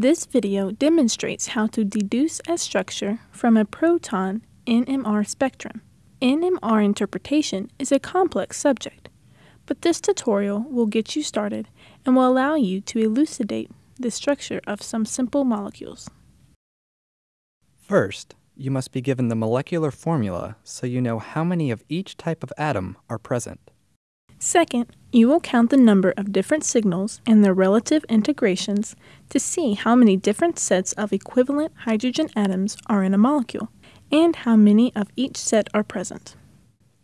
This video demonstrates how to deduce a structure from a proton NMR spectrum. NMR interpretation is a complex subject, but this tutorial will get you started and will allow you to elucidate the structure of some simple molecules. First, you must be given the molecular formula so you know how many of each type of atom are present. Second, you will count the number of different signals and their relative integrations to see how many different sets of equivalent hydrogen atoms are in a molecule and how many of each set are present.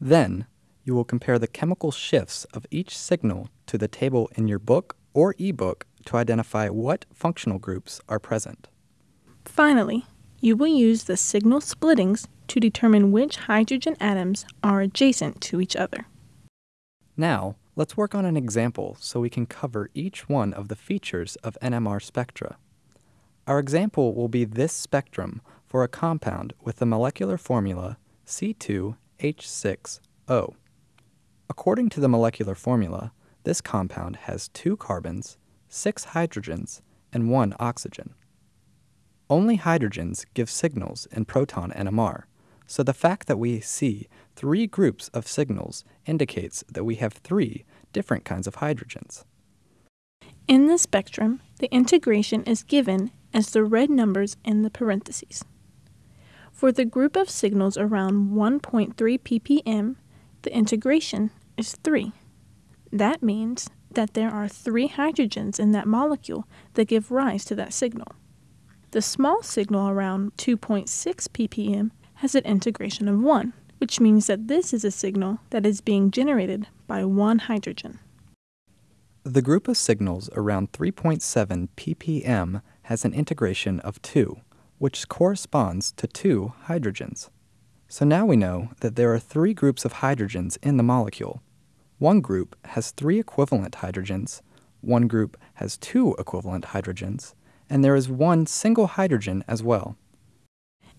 Then, you will compare the chemical shifts of each signal to the table in your book or ebook to identify what functional groups are present. Finally, you will use the signal splittings to determine which hydrogen atoms are adjacent to each other. Now, let's work on an example so we can cover each one of the features of NMR spectra. Our example will be this spectrum for a compound with the molecular formula C2H6O. According to the molecular formula, this compound has two carbons, six hydrogens, and one oxygen. Only hydrogens give signals in proton NMR, so the fact that we see three groups of signals indicates that we have three different kinds of hydrogens. In the spectrum, the integration is given as the red numbers in the parentheses. For the group of signals around 1.3 ppm, the integration is 3. That means that there are three hydrogens in that molecule that give rise to that signal. The small signal around 2.6 ppm has an integration of 1, which means that this is a signal that is being generated by one hydrogen. The group of signals around 3.7 ppm has an integration of 2, which corresponds to two hydrogens. So now we know that there are three groups of hydrogens in the molecule. One group has three equivalent hydrogens, one group has two equivalent hydrogens, and there is one single hydrogen as well.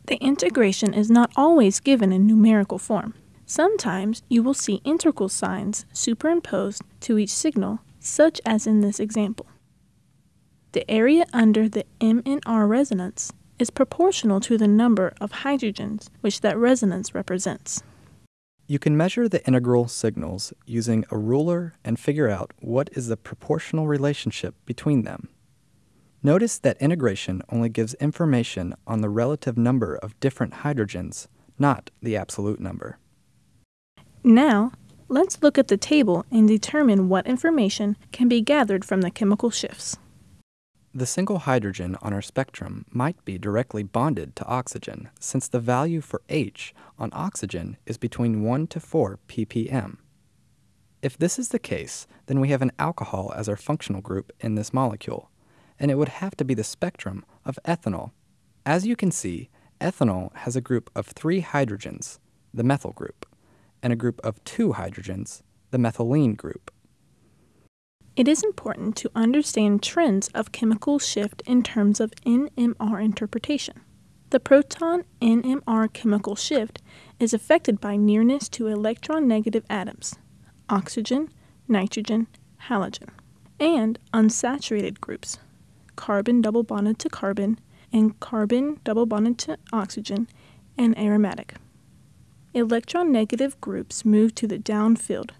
The integration is not always given in numerical form. Sometimes you will see integral signs superimposed to each signal, such as in this example. The area under the MNR resonance is proportional to the number of hydrogens which that resonance represents. You can measure the integral signals using a ruler and figure out what is the proportional relationship between them. Notice that integration only gives information on the relative number of different hydrogens, not the absolute number. Now, let's look at the table and determine what information can be gathered from the chemical shifts. The single hydrogen on our spectrum might be directly bonded to oxygen, since the value for H on oxygen is between 1 to 4 ppm. If this is the case, then we have an alcohol as our functional group in this molecule, and it would have to be the spectrum of ethanol. As you can see, ethanol has a group of three hydrogens, the methyl group, and a group of two hydrogens, the methylene group. It is important to understand trends of chemical shift in terms of NMR interpretation. The proton NMR chemical shift is affected by nearness to electronegative atoms, oxygen, nitrogen, halogen, and unsaturated groups, carbon double bonded to carbon, and carbon double bonded to oxygen, and aromatic. Electronegative groups move to the downfield,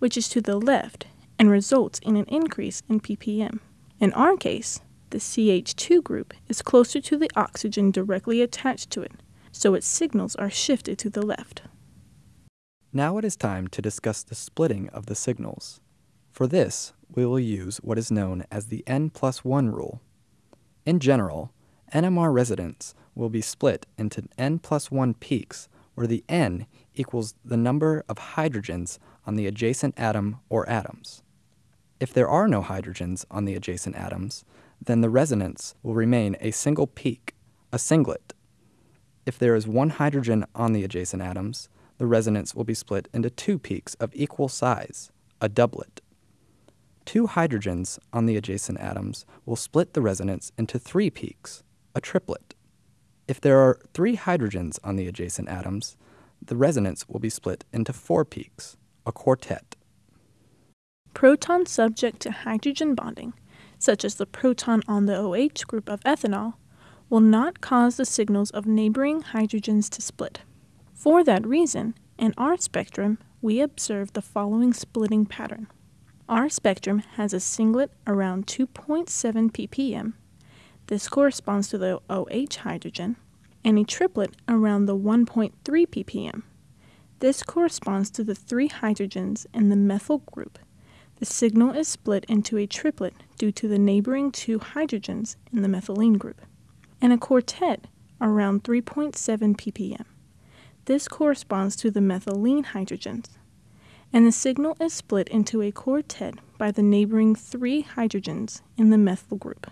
which is to the left, and results in an increase in ppm. In our case, the CH2 group is closer to the oxygen directly attached to it, so its signals are shifted to the left. Now it is time to discuss the splitting of the signals. For this, we will use what is known as the n plus 1 rule. In general, NMR resonance will be split into n plus 1 peaks, where the n equals the number of hydrogens on the adjacent atom or atoms. If there are no hydrogens on the adjacent atoms, then the resonance will remain a single peak, a singlet. If there is one hydrogen on the adjacent atoms, the resonance will be split into two peaks of equal size, a doublet. Two hydrogens on the adjacent atoms will split the resonance into three peaks, a triplet. If there are three hydrogens on the adjacent atoms, the resonance will be split into four peaks, a quartet. Protons subject to hydrogen bonding such as the proton on the OH group of ethanol, will not cause the signals of neighboring hydrogens to split. For that reason, in our spectrum, we observe the following splitting pattern. Our spectrum has a singlet around 2.7 ppm. This corresponds to the OH hydrogen, and a triplet around the 1.3 ppm. This corresponds to the three hydrogens in the methyl group. The signal is split into a triplet due to the neighboring two hydrogens in the methylene group, and a quartet around 3.7 ppm. This corresponds to the methylene hydrogens, and the signal is split into a quartet by the neighboring three hydrogens in the methyl group.